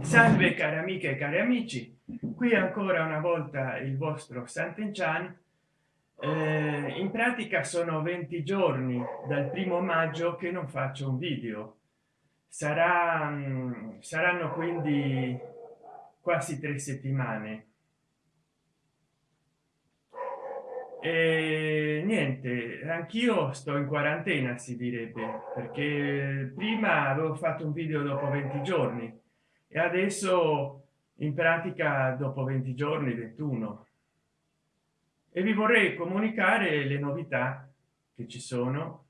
salve cari amiche e cari amici. Qui ancora una volta il vostro Sant'Enchan. Eh, in pratica sono 20 giorni dal primo maggio che non faccio un video. Sarà mm, saranno quindi quasi tre settimane. E niente anch'io sto in quarantena si direbbe perché prima avevo fatto un video dopo 20 giorni e adesso in pratica dopo 20 giorni 21 e vi vorrei comunicare le novità che ci sono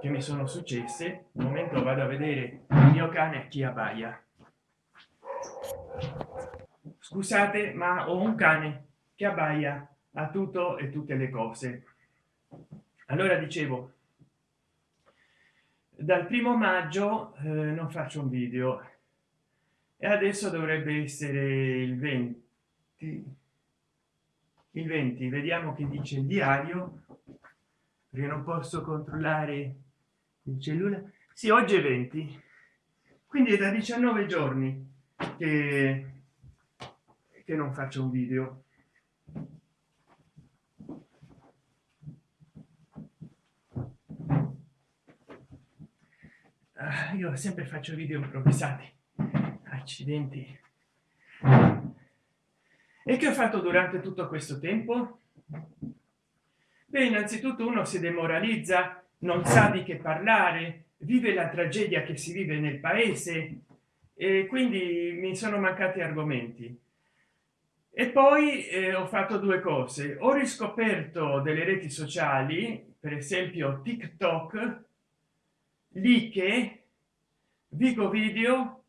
che mi sono successe. Un momento vado a vedere il mio cane chi abbaia. Scusate ma ho un cane che abbaia a tutto e tutte le cose. Allora dicevo dal primo maggio eh, non faccio un video e adesso dovrebbe essere il 20 il 20 vediamo che dice il diario perché non posso controllare il cellulare sì oggi è 20 quindi è da 19 giorni che, che non faccio un video. Ah, io sempre faccio video improvvisati accidenti. E che ho fatto durante tutto questo tempo? Beh innanzitutto uno si demoralizza non sa di che parlare vive la tragedia che si vive nel paese e quindi mi sono mancati argomenti. E poi eh, ho fatto due cose. Ho riscoperto delle reti sociali per esempio tiktok lì che vico video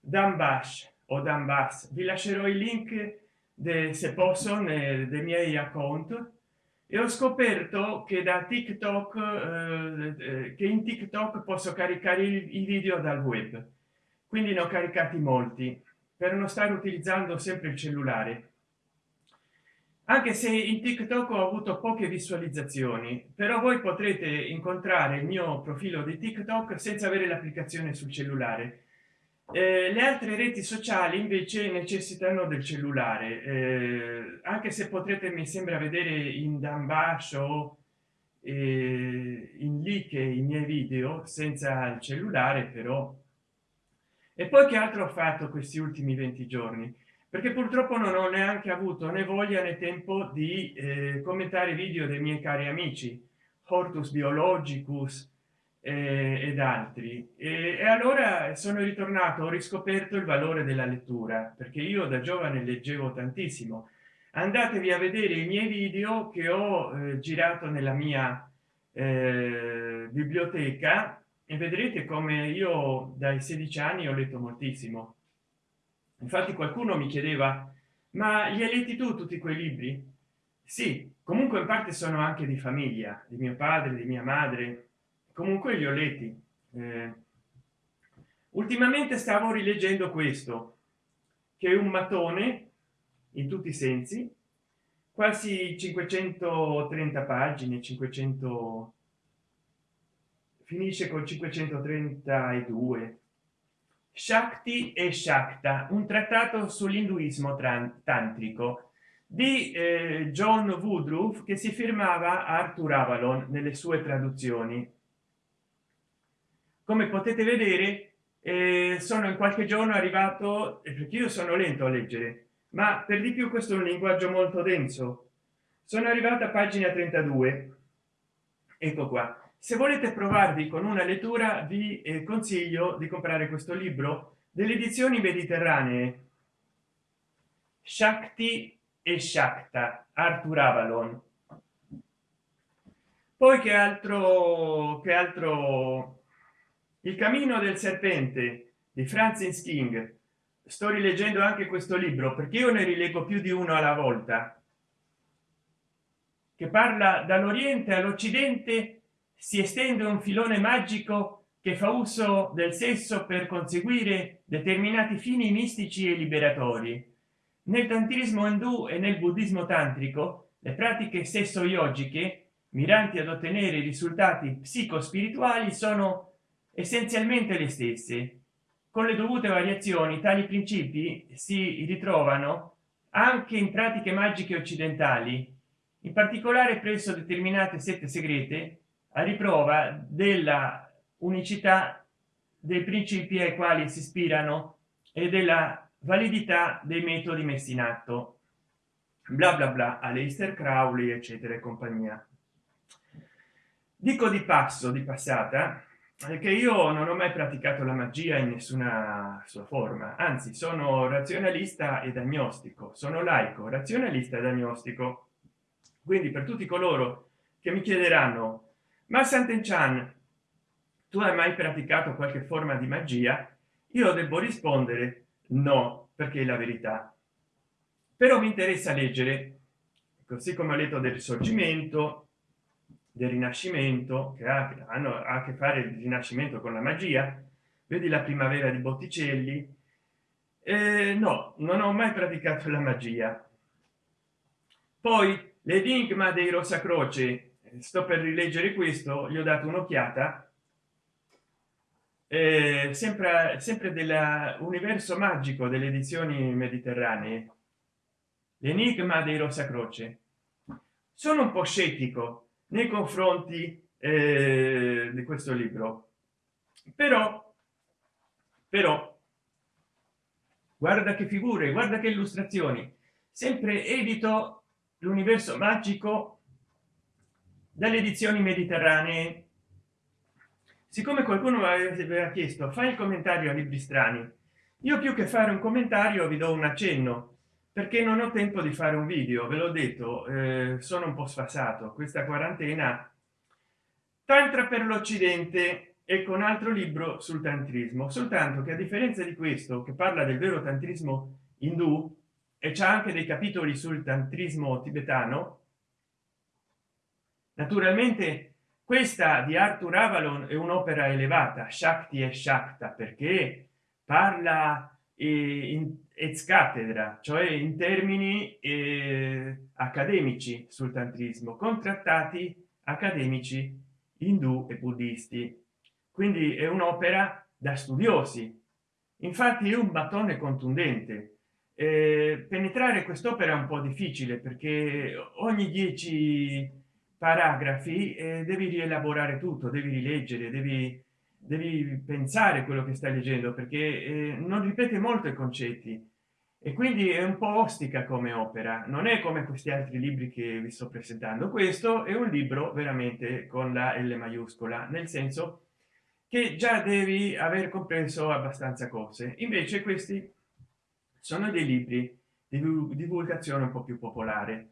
dambash o dambas vi lascerò il link de, se posso nei, miei account. E ho scoperto che da tiktok eh, eh, che in tiktok posso caricare i, i video dal web. Quindi ne ho caricati molti per non stare utilizzando sempre il cellulare. Anche se in tiktok ho avuto poche visualizzazioni però voi potrete incontrare il mio profilo di tiktok senza avere l'applicazione sul cellulare eh, le altre reti sociali invece necessitano del cellulare. Eh, anche se potrete mi sembra vedere in dambash o eh, in lì che i miei video senza il cellulare però. E poi che altro ho fatto questi ultimi 20 giorni? Perché purtroppo non ho neanche avuto né voglia né tempo di eh, commentare video dei miei cari amici. Hortus biologicus eh, ed altri. E, e, allora sono ritornato ho riscoperto il valore della lettura perché io da giovane leggevo tantissimo. Andatevi a vedere i miei video che ho eh, girato nella mia eh, biblioteca e vedrete come io dai 16 anni ho letto moltissimo. Infatti qualcuno mi chiedeva ma li hai letti tu tutti quei libri? Sì comunque in parte sono anche di famiglia di mio padre di mia madre comunque li ho letti eh, ultimamente stavo rileggendo questo che è un mattone in tutti i sensi quasi 530 pagine 500 finisce con 532 shakti e shakta un trattato sull'induismo tantrico di eh, john woodruff che si firmava arthur avalon nelle sue traduzioni come potete vedere eh, sono in qualche giorno arrivato perché io sono lento a leggere ma per di più questo è un linguaggio molto denso. Sono arrivata a pagina 32 ecco qua. Se volete provarvi con una lettura vi eh, consiglio di comprare questo libro delle edizioni mediterranee. Shakti e shakta arthur avalon. Poi che altro che altro il cammino del serpente di francis king. Sto rileggendo anche questo libro perché io ne rilego più di uno alla volta che parla dall'oriente all'occidente si estende un filone magico che fa uso del sesso per conseguire determinati fini mistici e liberatori. Nel tantrismo indù e nel buddismo tantrico le pratiche sesso yogiche miranti ad ottenere risultati psicospirituali sono essenzialmente le stesse. Con le dovute variazioni tali principi si ritrovano anche in pratiche magiche occidentali in particolare presso determinate sette segrete a riprova della unicità dei principi ai quali si ispirano e della validità dei metodi messi in atto. Bla bla bla Aleister Crowley eccetera e compagnia. Dico di passo di passata che io non ho mai praticato la magia in nessuna sua forma. Anzi sono razionalista ed agnostico. Sono laico razionalista ed agnostico. Quindi per tutti coloro che mi chiederanno ma Sant'Enchan tu hai mai praticato qualche forma di magia? Io devo rispondere no perché è la verità. Però mi interessa leggere così come ho letto del risorgimento del rinascimento che ha, hanno a che fare il rinascimento con la magia vedi la primavera di botticelli eh, no non ho mai praticato la magia. Poi l'enigma dei rosa croce sto per rileggere questo gli ho dato un'occhiata eh, sempre sempre dell'universo magico delle edizioni mediterranee. L'enigma dei rosa croce sono un po scettico nei confronti eh, di questo libro. Però però guarda che figure guarda che illustrazioni. Sempre evito l'universo magico dalle edizioni mediterranee. Siccome qualcuno mi aveva chiesto fai il commentario a libri strani io più che fare un commentario vi do un accenno perché non ho tempo di fare un video ve l'ho detto eh, sono un po sfasato questa quarantena tantra per l'occidente e con altro libro sul tantrismo. Soltanto che a differenza di questo che parla del vero tantrismo indù e c'è anche dei capitoli sul tantrismo tibetano naturalmente questa di arthur avalon è un'opera elevata shakti e shakta perché parla in ex cattedra cioè in termini eh, accademici sul tantrismo con trattati accademici indù e buddisti. Quindi è un'opera da studiosi. Infatti è un battone contundente. Eh, penetrare quest'opera è un po difficile perché ogni dieci paragrafi eh, devi rielaborare tutto devi rileggere devi devi pensare quello che stai leggendo perché eh, non ripete molto i concetti e quindi è un po ostica come opera non è come questi altri libri che vi sto presentando. Questo è un libro veramente con la l maiuscola nel senso che già devi aver compreso abbastanza cose. Invece questi sono dei libri di divulgazione un po più popolare.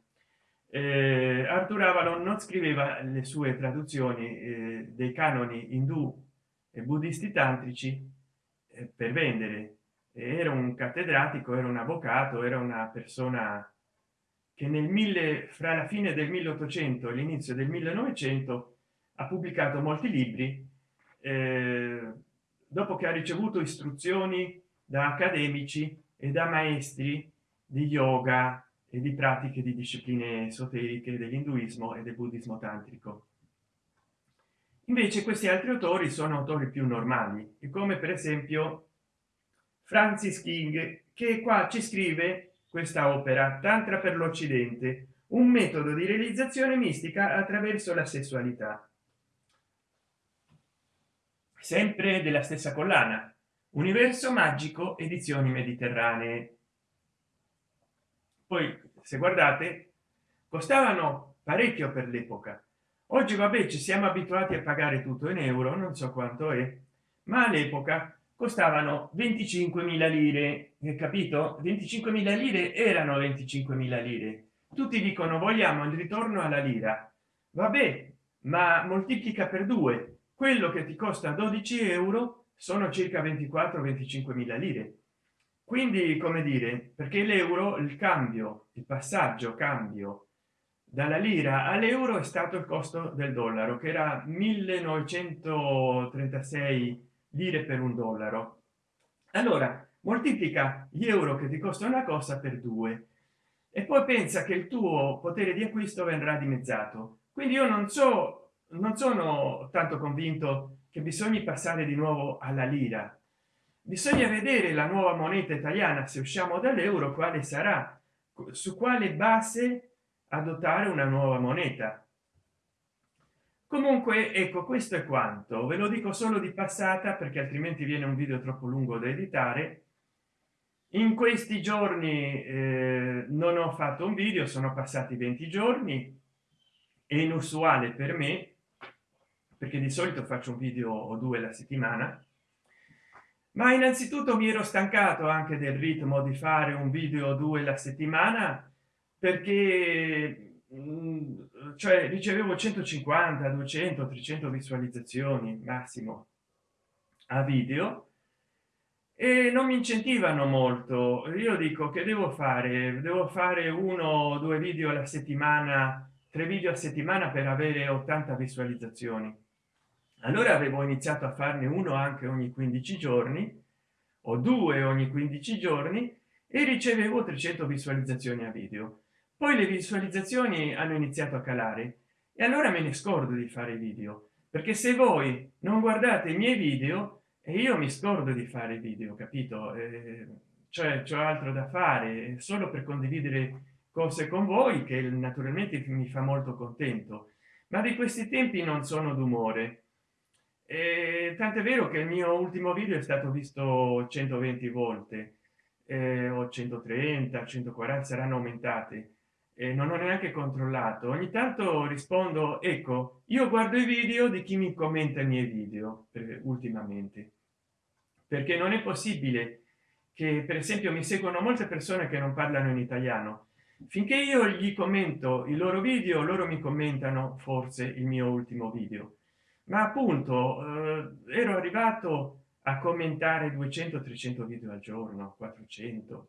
Eh, Arthur Avalon non scriveva le sue traduzioni eh, dei canoni indù e buddisti tantrici eh, per vendere era un cattedratico era un avvocato era una persona che nel mille fra la fine del 1800 e l'inizio del 1900 ha pubblicato molti libri eh, dopo che ha ricevuto istruzioni da accademici e da maestri di yoga e di pratiche di discipline esoteriche dell'induismo e del buddismo tantrico. Invece questi altri autori sono autori più normali e come per esempio francis king che qua ci scrive questa opera tantra per l'occidente un metodo di realizzazione mistica attraverso la sessualità. Sempre della stessa collana universo magico edizioni mediterranee. Poi se guardate costavano parecchio per l'epoca. Oggi vabbè ci siamo abituati a pagare tutto in euro non so quanto è ma all'epoca costavano 25.000 lire capito? 25.000 lire erano 25.000 lire. Tutti dicono vogliamo il ritorno alla lira. Vabbè ma moltiplica per due. Quello che ti costa 12 euro sono circa 24 25 mila lire. Quindi come dire perché l'euro il cambio il passaggio cambio dalla lira all'euro è stato il costo del dollaro che era 1936 lire per un dollaro. Allora moltiplica gli euro che ti costa una cosa per due. E poi pensa che il tuo potere di acquisto verrà dimezzato. Quindi io non so non sono tanto convinto che bisogna passare di nuovo alla lira. Bisogna vedere la nuova moneta italiana se usciamo dall'euro quale sarà su quale base adottare una nuova moneta comunque ecco questo è quanto. Ve lo dico solo di passata perché altrimenti viene un video troppo lungo da editare. In questi giorni eh, non ho fatto un video sono passati 20 giorni. È inusuale per me perché di solito faccio un video o due la settimana. Ma innanzitutto mi ero stancato anche del ritmo di fare un video o due la settimana perché mm, cioè ricevevo 150 200 300 visualizzazioni massimo a video e non mi incentivano molto. Io dico che devo fare? Devo fare uno o due video alla settimana tre video a settimana per avere 80 visualizzazioni. Allora avevo iniziato a farne uno anche ogni 15 giorni o due ogni 15 giorni e ricevevo 300 visualizzazioni a video poi le visualizzazioni hanno iniziato a calare. E allora me ne scordo di fare video perché se voi non guardate i miei video e io mi scordo di fare video capito? Eh, cioè c'è altro da fare solo per condividere cose con voi che naturalmente mi fa molto contento. Ma di questi tempi non sono d'umore. Tant'è vero che il mio ultimo video è stato visto 120 volte. Eh, o 130 140 saranno aumentate e non ho neanche controllato. Ogni tanto rispondo ecco io guardo i video di chi mi commenta i miei video per, ultimamente. Perché non è possibile che per esempio mi seguono molte persone che non parlano in italiano. Finché io gli commento i loro video loro mi commentano forse il mio ultimo video. Ma appunto eh, ero arrivato a commentare 200 300 video al giorno 400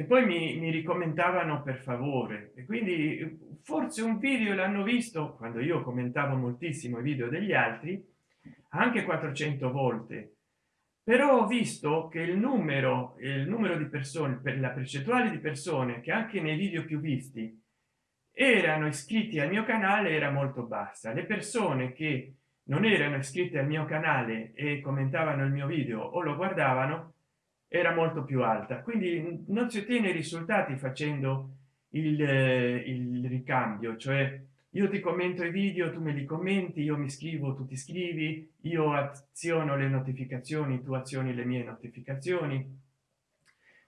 che poi mi, mi ricommentavano per favore. E quindi forse un video l'hanno visto quando io commentavo moltissimo i video degli altri anche 400 volte. Però ho visto che il numero il numero di persone per la percentuale di persone che anche nei video più visti erano iscritti al mio canale era molto bassa. Le persone che non erano iscritti al mio canale e commentavano il mio video o lo guardavano era molto più alta. Quindi non si ottiene risultati facendo il, il ricambio cioè io ti commento i video tu me li commenti io mi scrivo tu ti scrivi io aziono le notificazioni tu azioni le mie notificazioni.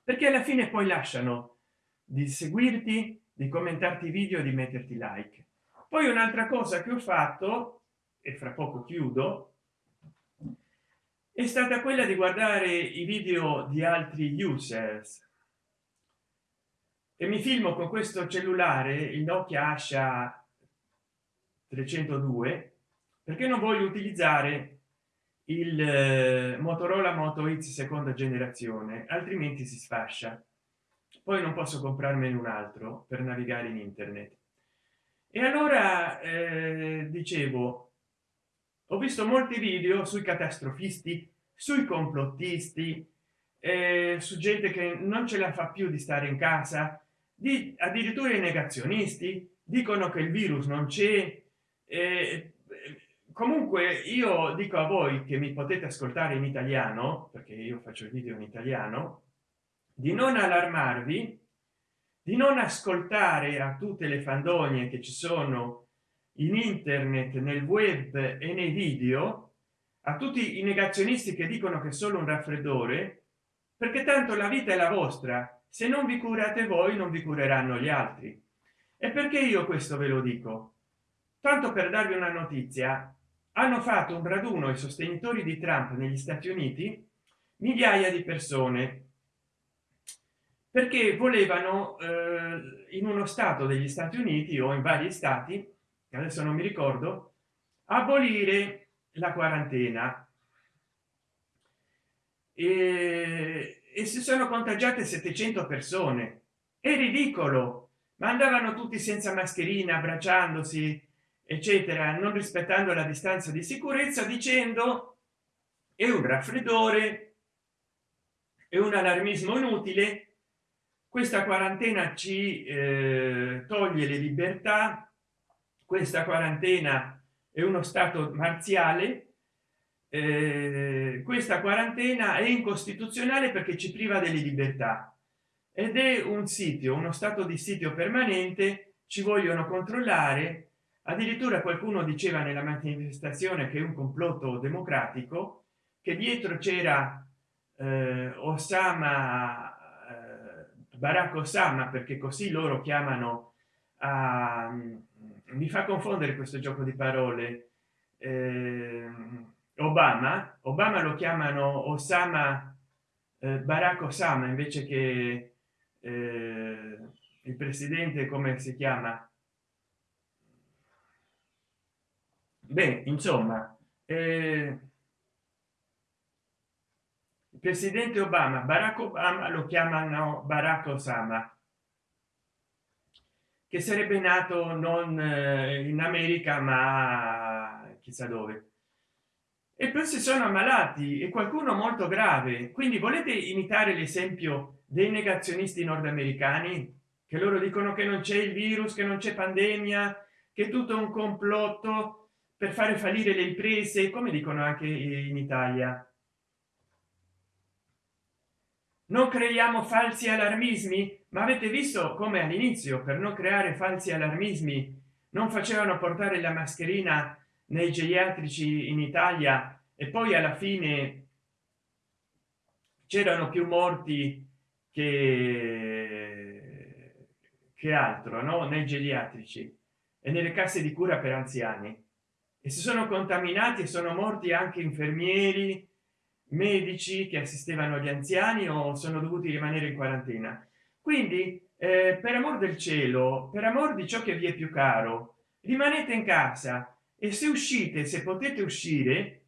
Perché alla fine poi lasciano di seguirti di commentarti i video di metterti like. Poi un'altra cosa che ho fatto e fra poco chiudo è stata quella di guardare i video di altri users. E mi filmo con questo cellulare il nokia asha 302 perché non voglio utilizzare il eh, motorola moto x seconda generazione altrimenti si sfascia. Poi non posso comprarmene un altro per navigare in internet. E allora eh, dicevo ho visto molti video sui catastrofisti sui complottisti eh, su gente che non ce la fa più di stare in casa di addirittura i negazionisti dicono che il virus non c'è eh, comunque io dico a voi che mi potete ascoltare in italiano perché io faccio il video in italiano di non allarmarvi di non ascoltare a tutte le fandonie che ci sono in internet nel web e nei video a tutti i negazionisti che dicono che solo un raffreddore perché tanto la vita è la vostra. Se non vi curate voi non vi cureranno gli altri. E perché io questo ve lo dico? Tanto per darvi una notizia hanno fatto un raduno i sostenitori di trump negli stati uniti migliaia di persone perché volevano eh, in uno stato degli stati uniti o in vari stati adesso non mi ricordo abolire la quarantena. E, e si sono contagiate 700 persone. È ridicolo. Ma andavano tutti senza mascherina abbracciandosi eccetera non rispettando la distanza di sicurezza dicendo è un raffreddore è un allarmismo inutile questa quarantena ci eh, toglie le libertà questa quarantena è uno stato marziale eh, questa quarantena è incostituzionale perché ci priva delle libertà. Ed è un sito uno stato di sito permanente ci vogliono controllare. Addirittura qualcuno diceva nella manifestazione che è un complotto democratico che dietro c'era eh, osama eh, barack osama perché così loro chiamano a mi fa confondere questo gioco di parole. Eh, obama obama lo chiamano osama eh, barack osama invece che eh, il presidente come si chiama? Beh insomma eh, il presidente obama barack obama lo chiamano barack osama che sarebbe nato non eh, in america ma chissà dove. E poi si sono ammalati e qualcuno molto grave. Quindi volete imitare l'esempio dei negazionisti nordamericani? Che loro dicono che non c'è il virus che non c'è pandemia che tutto un complotto per fare fallire le imprese come dicono anche in italia non creiamo falsi allarmismi? Ma avete visto come all'inizio per non creare falsi allarmismi non facevano portare la mascherina nei geriatrici in italia e poi alla fine c'erano più morti che che altro no? Nei geriatrici e nelle casse di cura per anziani. E si sono contaminati e sono morti anche infermieri medici che assistevano gli anziani o sono dovuti rimanere in quarantena. Quindi eh, per amor del cielo per amor di ciò che vi è più caro rimanete in casa e se uscite se potete uscire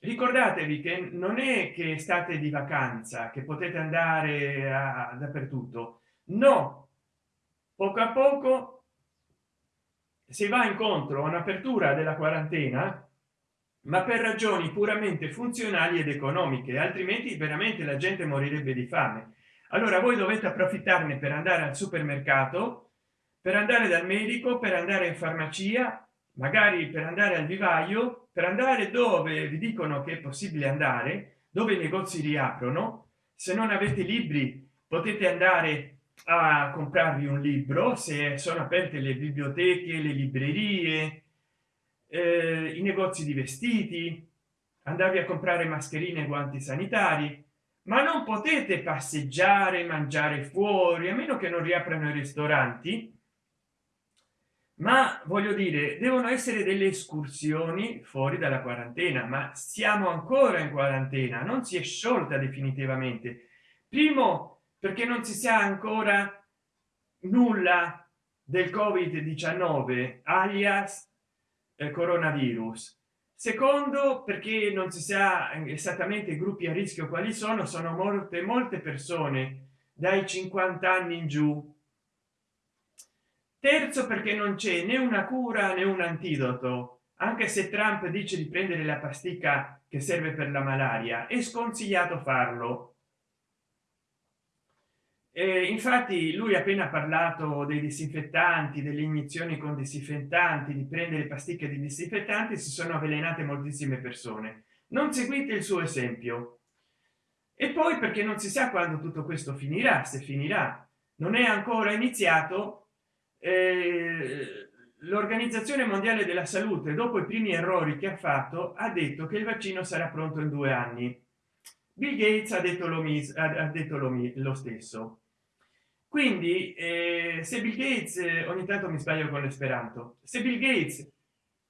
ricordatevi che non è che state di vacanza che potete andare a, dappertutto. No poco a poco si va incontro a un'apertura della quarantena ma per ragioni puramente funzionali ed economiche altrimenti veramente la gente morirebbe di fame. Allora voi dovete approfittarne per andare al supermercato per andare dal medico per andare in farmacia magari per andare al vivaio per andare dove vi dicono che è possibile andare dove i negozi riaprono. Se non avete libri potete andare a comprarvi un libro se sono aperte le biblioteche le librerie eh, i negozi di vestiti andarvi a comprare mascherine e guanti sanitari ma non potete passeggiare mangiare fuori a meno che non riaprano i ristoranti. Ma voglio dire devono essere delle escursioni fuori dalla quarantena ma siamo ancora in quarantena non si è sciolta definitivamente. Primo perché non si sa ancora nulla del covid 19 alias coronavirus. Secondo perché non si sa esattamente i gruppi a rischio quali sono sono morte molte persone dai 50 anni in giù. Terzo perché non c'è né una cura né un antidoto. Anche se trump dice di prendere la pasticca che serve per la malaria è sconsigliato farlo e infatti lui ha appena parlato dei disinfettanti delle iniezioni con disinfettanti di prendere pasticche di disinfettanti si sono avvelenate moltissime persone. Non seguite il suo esempio. E poi perché non si sa quando tutto questo finirà se finirà. Non è ancora iniziato eh, l'organizzazione mondiale della salute dopo i primi errori che ha fatto ha detto che il vaccino sarà pronto in due anni. Bill gates ha detto lo, ha detto lo, lo stesso quindi eh, se bill gates eh, ogni tanto mi sbaglio con l'esperanto. Se bill gates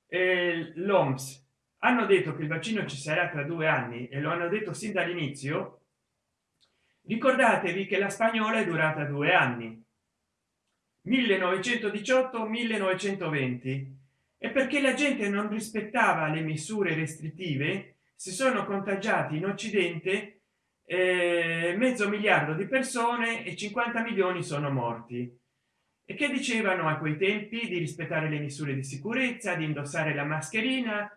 eh, l'oms hanno detto che il vaccino ci sarà tra due anni e lo hanno detto sin dall'inizio ricordatevi che la spagnola è durata due anni. 1918 1920 e perché la gente non rispettava le misure restrittive si sono contagiati in occidente eh, mezzo miliardo di persone e 50 milioni sono morti. E che dicevano a quei tempi? Di rispettare le misure di sicurezza di indossare la mascherina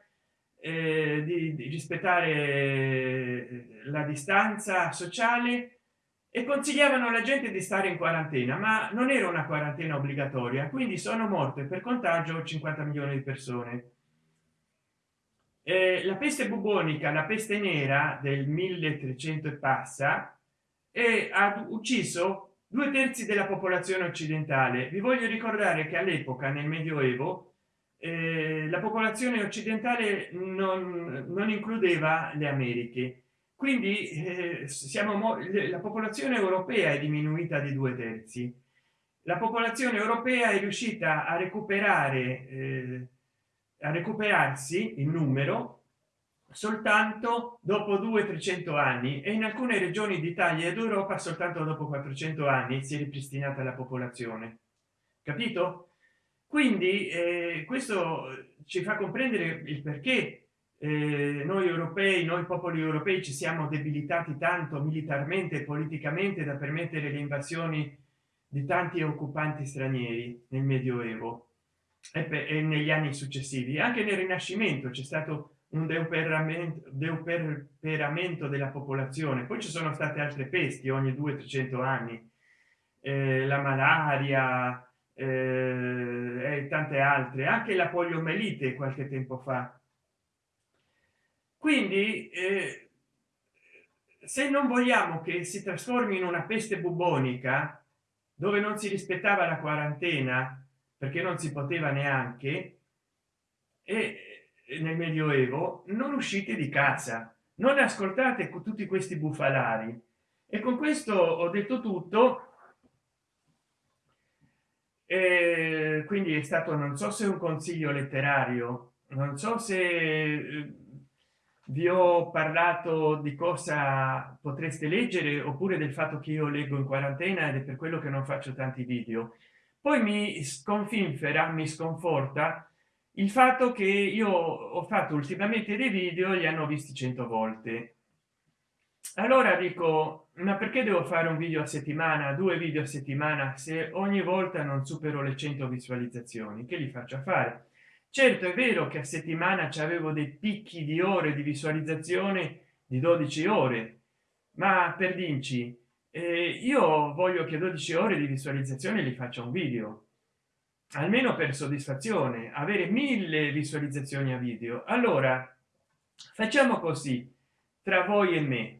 eh, di, di rispettare la distanza sociale. E consigliavano alla gente di stare in quarantena ma non era una quarantena obbligatoria quindi sono morte per contagio 50 milioni di persone eh, la peste bubonica la peste nera del 1300 e passa e ha ucciso due terzi della popolazione occidentale. Vi voglio ricordare che all'epoca nel medioevo eh, la popolazione occidentale non, non, includeva le americhe. Quindi eh, siamo la popolazione europea è diminuita di due terzi. La popolazione europea è riuscita a recuperare eh, a recuperarsi in numero soltanto dopo 2 300 anni. E in alcune regioni d'italia ed europa soltanto dopo 400 anni si è ripristinata la popolazione. Capito? Quindi eh, questo ci fa comprendere il perché eh, noi europei noi popoli europei ci siamo debilitati tanto militarmente e politicamente da permettere le invasioni di tanti occupanti stranieri nel medioevo e, e negli anni successivi. Anche nel rinascimento c'è stato un deuperamento, della popolazione. Poi ci sono state altre pesti ogni 2 300 anni. Eh, la malaria eh, e tante altre. Anche la poliomelite qualche tempo fa. Quindi eh, se non vogliamo che si trasformi in una peste bubonica dove non si rispettava la quarantena perché non si poteva neanche e nel medioevo non uscite di casa non ascoltate tutti questi bufalari. E con questo ho detto tutto. E quindi è stato non so se un consiglio letterario non so se eh, vi ho parlato di cosa potreste leggere oppure del fatto che io leggo in quarantena ed è per quello che non faccio tanti video poi mi sconfinfera mi sconforta il fatto che io ho fatto ultimamente dei video li hanno visti 100 volte. Allora dico ma perché devo fare un video a settimana due video a settimana se ogni volta non supero le 100 visualizzazioni? Che li faccio a fare? Certo è vero che a settimana ci avevo dei picchi di ore di visualizzazione di 12 ore ma per dirci eh, io voglio che 12 ore di visualizzazione li faccia un video. Almeno per soddisfazione avere mille visualizzazioni a video. Allora facciamo così tra voi e me.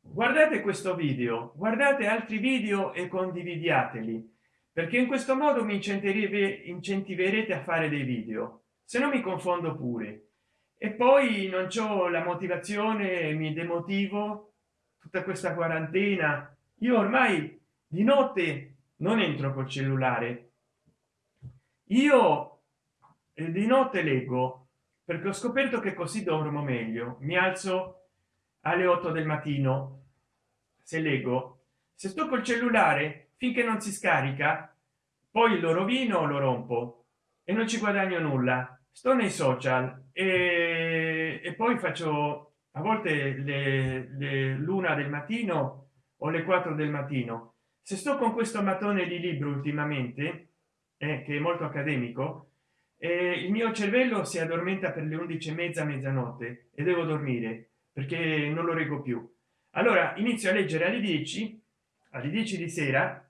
Guardate questo video guardate altri video e condividiateli perché in questo modo mi incentiverete a fare dei video. Se no mi confondo pure. E poi non c'ho la motivazione mi demotivo tutta questa quarantena io ormai di notte non entro col cellulare. Io eh, di notte leggo perché ho scoperto che così dormo meglio. Mi alzo alle 8 del mattino se leggo. Se sto col cellulare finché non si scarica poi lo rovino lo rompo e non ci guadagno nulla. Sto nei social e, e poi faccio a volte le, le l'una del mattino o le 4 del mattino. Se sto con questo mattone di libro ultimamente eh, che è molto accademico eh, il mio cervello si addormenta per le 11 e mezza mezzanotte e devo dormire perché non lo reggo più. Allora inizio a leggere alle 10 alle 10 di sera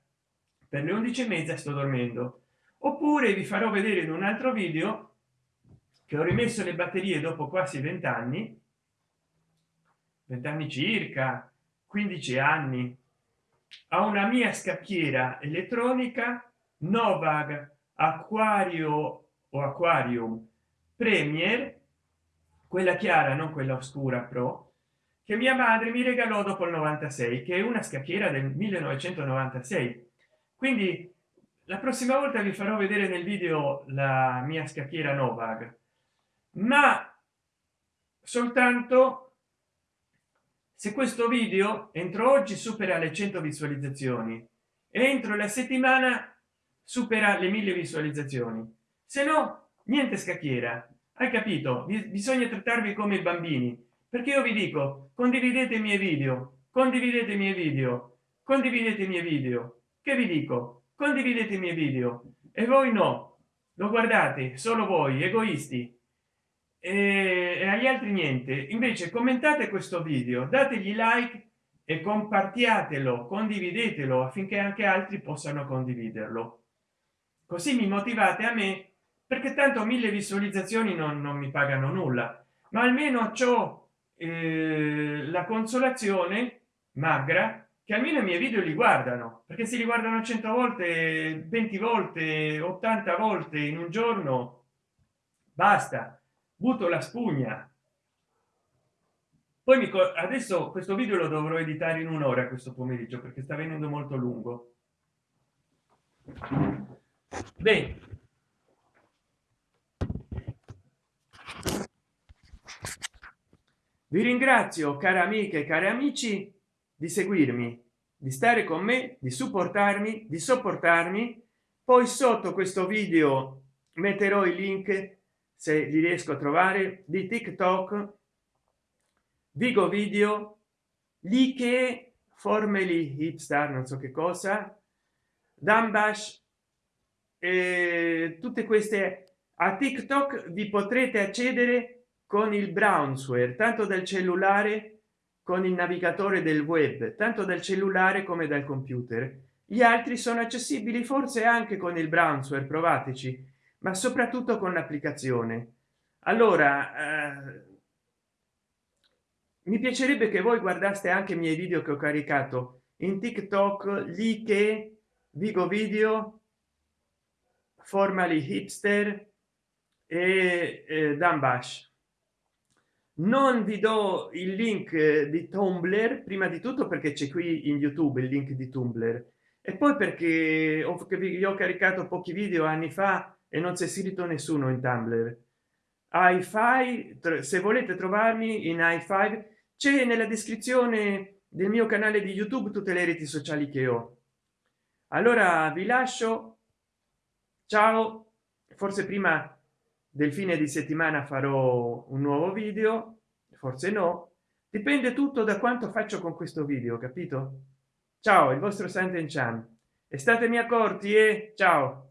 per le 11 e mezza sto dormendo. Oppure vi farò vedere in un altro video che ho rimesso le batterie dopo quasi 20 anni 20 anni circa 15 anni. A una mia scacchiera elettronica novag acquario o aquarium premier quella chiara non quella oscura pro che mia madre mi regalò dopo il 96 che è una scacchiera del 1996 quindi la prossima volta vi farò vedere nel video la mia scacchiera novag. Ma soltanto se questo video entro oggi supera le 100 visualizzazioni entro la settimana supera le mille visualizzazioni. Se no niente scacchiera. Hai capito? Bisogna trattarvi come bambini perché io vi dico condividete i miei video condividete i miei video condividete i miei video. Che vi dico? Condividete i miei video. E voi no. Lo guardate solo voi egoisti e agli altri niente. Invece commentate questo video dategli like e compartiatelo condividetelo affinché anche altri possano condividerlo. Così mi motivate a me perché tanto mille visualizzazioni non, non mi pagano nulla. Ma almeno ciò eh, la consolazione magra che almeno i miei video li guardano perché si li guardano 100 volte 20 volte 80 volte in un giorno basta butto la spugna. Poi mi adesso questo video lo dovrò editare in un'ora questo pomeriggio perché sta venendo molto lungo. Bene. Vi ringrazio care amiche e cari amici di seguirmi di stare con me di supportarmi di sopportarmi. Poi sotto questo video metterò i link se li riesco a trovare di tiktok vigo video lì che formeli hipstar non so che cosa dambash e tutte queste. A tiktok vi potrete accedere con il brownsware tanto dal cellulare con il navigatore del web tanto dal cellulare come dal computer. Gli altri sono accessibili forse anche con il brownsware provateci ma soprattutto con l'applicazione. Allora eh, mi piacerebbe che voi guardaste anche i miei video che ho caricato in tiktok lì che vigo video formali hipster e eh, dambash non vi do il link di tumblr prima di tutto perché c'è qui in youtube il link di tumblr e poi perché ho, ho caricato pochi video anni fa e non si è scritto nessuno in tumblr. Hi-fi se volete trovarmi in hi5 c'è nella descrizione del mio canale di youtube tutte le reti sociali che ho. Allora vi lascio. Ciao. Forse prima del fine di settimana farò un nuovo video. Forse no. Dipende tutto da quanto faccio con questo video capito? Ciao il vostro santen chan e statemi accorti e ciao